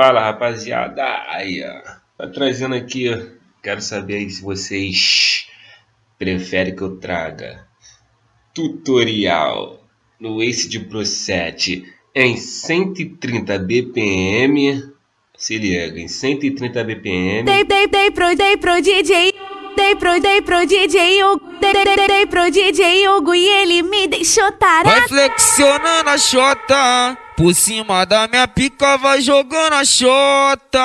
Fala rapaziada, aí ó, tá trazendo aqui, quero saber aí se vocês preferem que eu traga tutorial no Ace de Pro 7 em 130 BPM, se liga, em 130 BPM. Dei, dei, dei pro, dei pro DJ, dei pro, dei pro DJ Hugo, dei, dei, dei, dei pro DJ Hugo e ele me deixou tarado. Vai flexionando a chota, por cima da minha pica vai jogando a chota.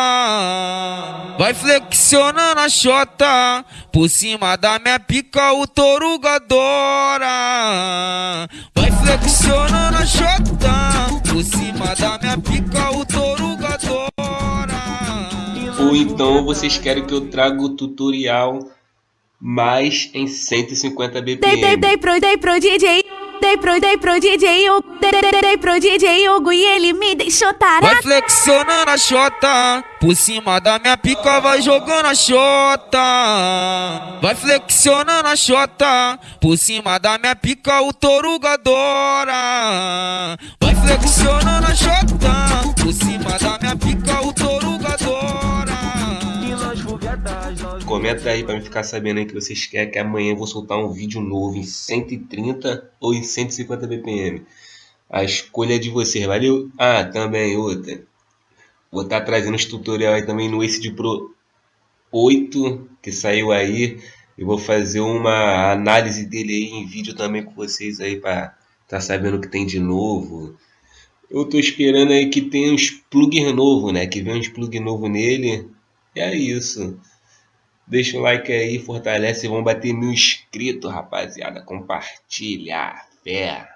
Vai flexionando a chota, por cima da minha pica o toruga adora. Vai flexionando a chota, por cima da minha pica o toruga adora. Ou então vocês querem que eu traga o tutorial mais em 150 Dei, dei, BPM. dei pro, dei pro DJ, dei pro, dei pro DJ Hugo, dei, pro DJ Hugo e ele me deixou Vai tarado. flexionando a chota, por cima da minha pica vai jogando a chota. Vai flexionando a chota, por cima da minha pica o toruga adora. Vai flexionando Comenta aí pra me ficar sabendo aí que vocês querem que amanhã eu vou soltar um vídeo novo em 130 ou em 150 BPM. A escolha é de vocês, valeu? Ah, também outra. Vou estar trazendo os tutorial aí também no Ace de Pro 8 que saiu aí. Eu vou fazer uma análise dele aí em vídeo também com vocês aí pra tá sabendo o que tem de novo. Eu tô esperando aí que tenha uns plugins novo, né? Que venha uns plugins novo nele. É isso. Deixa o like aí, fortalece. Vamos bater mil inscritos, rapaziada. Compartilha. Fé.